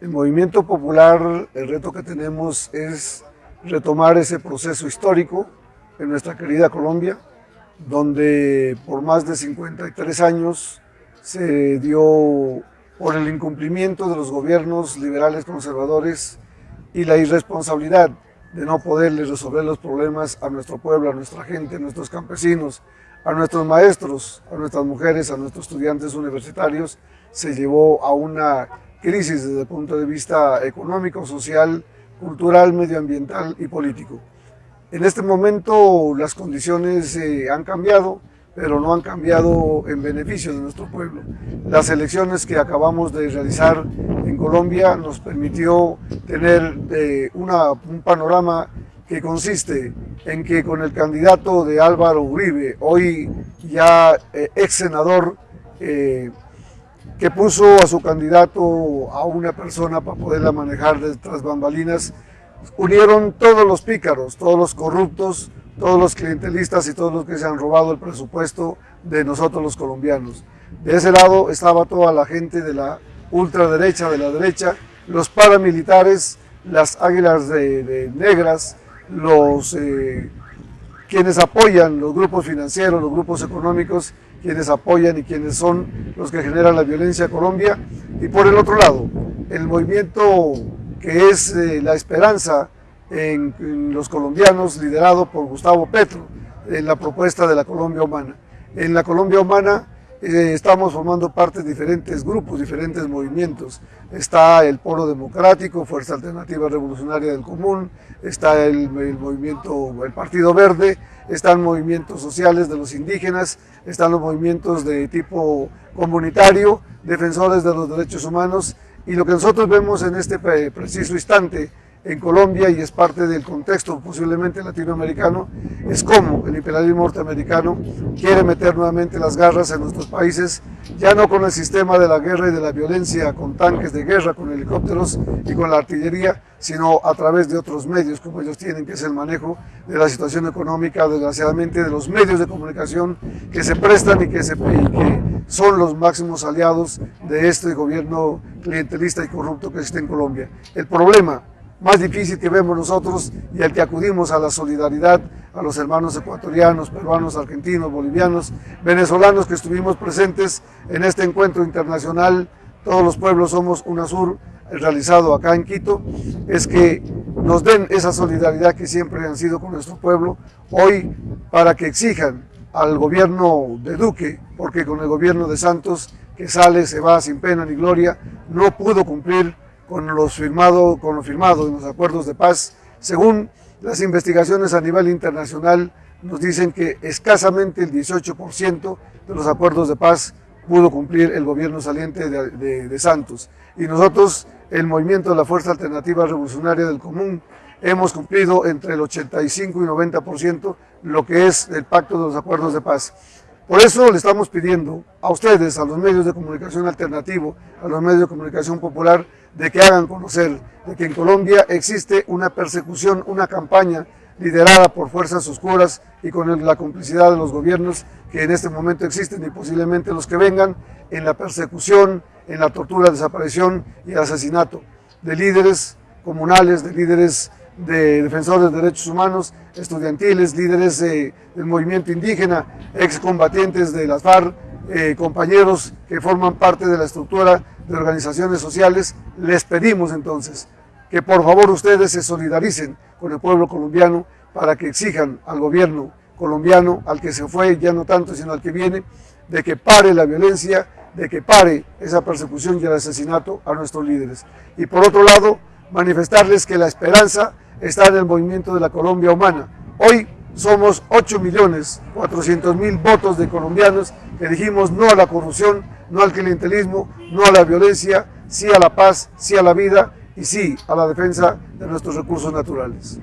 El movimiento popular, el reto que tenemos es retomar ese proceso histórico en nuestra querida Colombia, donde por más de 53 años se dio por el incumplimiento de los gobiernos liberales conservadores y la irresponsabilidad de no poderles resolver los problemas a nuestro pueblo, a nuestra gente, a nuestros campesinos, a nuestros maestros, a nuestras mujeres, a nuestros estudiantes universitarios, se llevó a una crisis desde el punto de vista económico, social, cultural, medioambiental y político. En este momento las condiciones eh, han cambiado, pero no han cambiado en beneficio de nuestro pueblo. Las elecciones que acabamos de realizar en Colombia nos permitió tener eh, un panorama que consiste en que con el candidato de Álvaro Uribe, hoy ya eh, ex senador, que puso a su candidato a una persona para poderla manejar detrás bambalinas, unieron todos los pícaros, todos los corruptos, todos los clientelistas y todos los que se han robado el presupuesto de nosotros los colombianos. De ese lado estaba toda la gente de la ultraderecha, de la derecha, los paramilitares, las águilas de, negras, los eh, quienes apoyan los grupos financieros, los grupos económicos, quienes apoyan y quienes son los que generan la violencia en Colombia. Y por el otro lado, el movimiento que es eh, la esperanza en, los colombianos, liderado por Gustavo Petro, en la propuesta de la Colombia Humana. En la Colombia Humana eh, estamos formando parte de diferentes grupos, diferentes movimientos. Está el Polo Democrático, Fuerza Alternativa Revolucionaria del Común, está el, el, movimiento, el Partido Verde, están movimientos sociales de los indígenas, están los movimientos de tipo comunitario, defensores de los derechos humanos, y lo que nosotros vemos en este preciso instante en Colombia y es parte del contexto posiblemente latinoamericano, es cómo el imperialismo norteamericano quiere meter nuevamente las garras en nuestros países, ya no con el sistema de la guerra y de la violencia, con tanques de guerra, con helicópteros y con la artillería, sino a través de otros medios como ellos tienen, que es el manejo de la situación económica, desgraciadamente de los medios de comunicación que se prestan y que, se, y que son los máximos aliados de este gobierno clientelista y corrupto que existe en Colombia. El problema más difícil que vemos nosotros y al que acudimos a la solidaridad a los hermanos ecuatorianos, peruanos, argentinos, bolivianos, venezolanos que estuvimos presentes en este encuentro internacional, todos los pueblos somos UNASUR, realizado acá en Quito, es que nos den esa solidaridad que siempre han sido con nuestro pueblo, hoy para que exijan al gobierno de Duque, porque con el gobierno de Santos, que sale, se va sin pena ni gloria, no pudo cumplir con, los firmado, con lo firmado en los acuerdos de paz. Según las investigaciones a nivel internacional, nos dicen que escasamente el 18% de los acuerdos de paz pudo cumplir el gobierno saliente de, de, Santos. Y nosotros, el movimiento de la Fuerza Alternativa Revolucionaria del Común, hemos cumplido entre el 85 y 90% lo que es el pacto de los acuerdos de paz. Por eso le estamos pidiendo a ustedes, a los medios de comunicación alternativo, a los medios de comunicación popular, de que hagan conocer de que en Colombia existe una persecución, una campaña liderada por fuerzas oscuras y con la complicidad de los gobiernos que en este momento existen y posiblemente los que vengan en la persecución, en la tortura, desaparición y asesinato de líderes comunales, de líderes de defensores de derechos humanos, estudiantiles, líderes del movimiento indígena, excombatientes de las FARC, eh, compañeros que forman parte de la estructura de organizaciones sociales, les pedimos entonces que por favor ustedes se solidaricen con el pueblo colombiano para que exijan al gobierno colombiano, al que se fue, ya no tanto, sino al que viene, de que pare la violencia, de que pare esa persecución y el asesinato a nuestros líderes. Y por otro lado, manifestarles que la esperanza está en el movimiento de la Colombia humana. Hoy somos 8 millones 400 mil votos de colombianos que dijimos no a la corrupción, no al clientelismo, no a la violencia, sí a la paz, sí a la vida y sí a la defensa de nuestros recursos naturales.